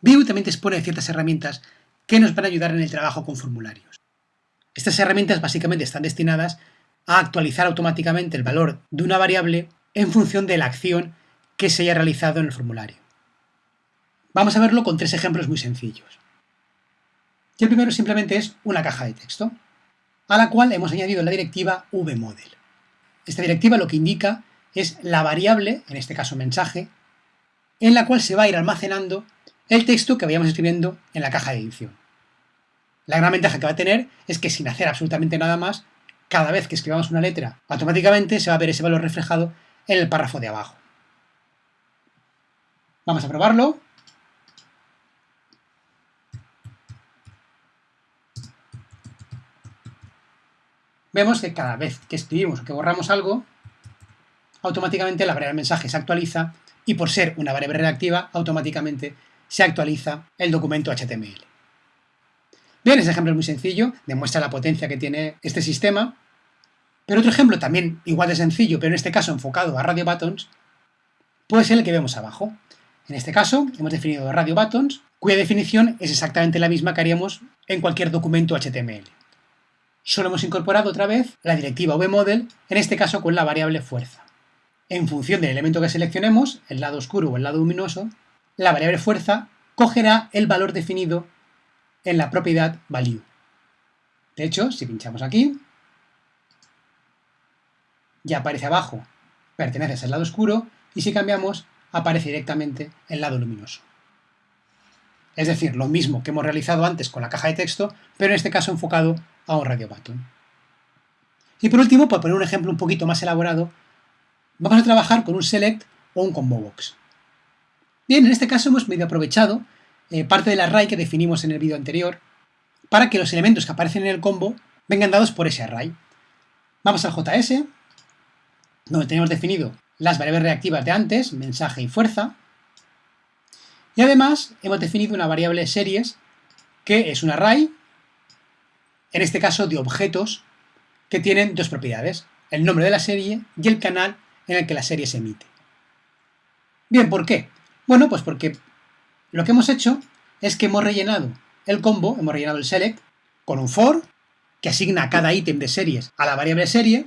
Vue también dispone de ciertas herramientas que nos van a ayudar en el trabajo con formularios. Estas herramientas básicamente están destinadas a actualizar automáticamente el valor de una variable en función de la acción que se haya realizado en el formulario. Vamos a verlo con tres ejemplos muy sencillos. el primero simplemente es una caja de texto, a la cual hemos añadido la directiva vmodel. Esta directiva lo que indica es la variable, en este caso mensaje, en la cual se va a ir almacenando el texto que vayamos escribiendo en la caja de edición. La gran ventaja que va a tener es que sin hacer absolutamente nada más, cada vez que escribamos una letra, automáticamente se va a ver ese valor reflejado en el párrafo de abajo. Vamos a probarlo. Vemos que cada vez que escribimos o que borramos algo, automáticamente la variable mensaje se actualiza y por ser una variable reactiva, automáticamente se actualiza el documento HTML. Bien, ese ejemplo es muy sencillo, demuestra la potencia que tiene este sistema. Pero otro ejemplo también igual de sencillo, pero en este caso enfocado a radio buttons, puede ser el que vemos abajo. En este caso hemos definido radio buttons, cuya definición es exactamente la misma que haríamos en cualquier documento HTML. Solo hemos incorporado otra vez la directiva vmodel, en este caso con la variable fuerza. En función del elemento que seleccionemos, el lado oscuro o el lado luminoso, la variable fuerza cogerá el valor definido en la propiedad value. De hecho, si pinchamos aquí, ya aparece abajo, pertenece al lado oscuro, y si cambiamos, aparece directamente el lado luminoso. Es decir, lo mismo que hemos realizado antes con la caja de texto, pero en este caso enfocado a un radio button. Y por último, por poner un ejemplo un poquito más elaborado, vamos a trabajar con un select o un combo box. Bien, en este caso hemos medio aprovechado eh, parte del array que definimos en el vídeo anterior para que los elementos que aparecen en el combo vengan dados por ese array. Vamos al JS, donde tenemos definido las variables reactivas de antes, mensaje y fuerza, y además hemos definido una variable series que es un array, en este caso de objetos, que tienen dos propiedades, el nombre de la serie y el canal en el que la serie se emite. Bien, ¿por qué? Bueno, pues porque lo que hemos hecho es que hemos rellenado el combo, hemos rellenado el select, con un for, que asigna cada ítem de series a la variable serie,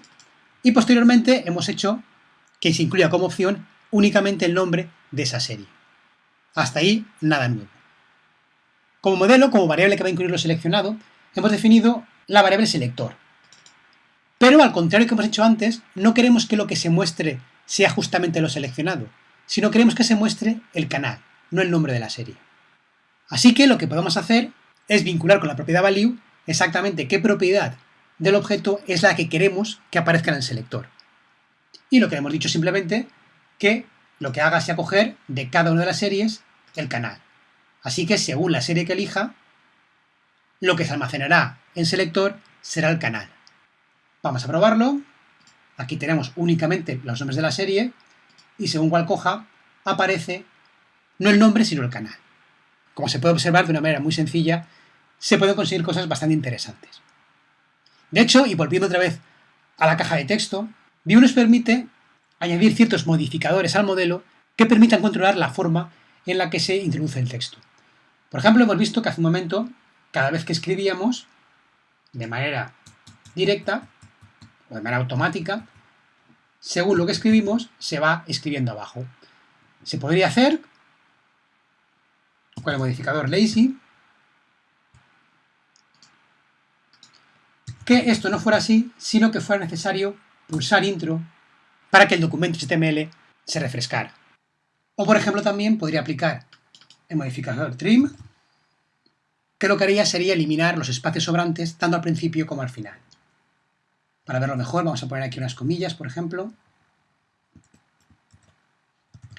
y posteriormente hemos hecho que se incluya como opción únicamente el nombre de esa serie. Hasta ahí, nada nuevo. Como modelo, como variable que va a incluir lo seleccionado, hemos definido la variable selector. Pero al contrario que hemos hecho antes, no queremos que lo que se muestre sea justamente lo seleccionado, sino queremos que se muestre el canal, no el nombre de la serie. Así que lo que podemos hacer es vincular con la propiedad value exactamente qué propiedad del objeto es la que queremos que aparezca en el selector. Y lo que hemos dicho simplemente que lo que haga sea coger de cada una de las series el canal. Así que según la serie que elija, lo que se almacenará en selector será el canal. Vamos a probarlo. Aquí tenemos únicamente los nombres de la serie y según cual coja, aparece no el nombre, sino el canal. Como se puede observar de una manera muy sencilla, se pueden conseguir cosas bastante interesantes. De hecho, y volviendo otra vez a la caja de texto, Vue nos permite añadir ciertos modificadores al modelo que permitan controlar la forma en la que se introduce el texto. Por ejemplo, hemos visto que hace un momento, cada vez que escribíamos, de manera directa o de manera automática, según lo que escribimos, se va escribiendo abajo. Se podría hacer con el modificador lazy, que esto no fuera así, sino que fuera necesario pulsar intro para que el documento HTML se refrescara. O por ejemplo también podría aplicar el modificador trim, que lo que haría sería eliminar los espacios sobrantes tanto al principio como al final. Para verlo mejor vamos a poner aquí unas comillas, por ejemplo.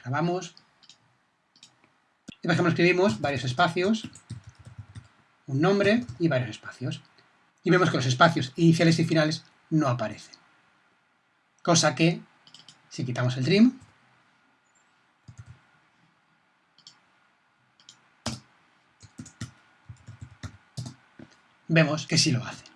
Grabamos. Y por ejemplo escribimos varios espacios, un nombre y varios espacios. Y vemos que los espacios iniciales y finales no aparecen. Cosa que, si quitamos el trim, vemos que sí lo hace.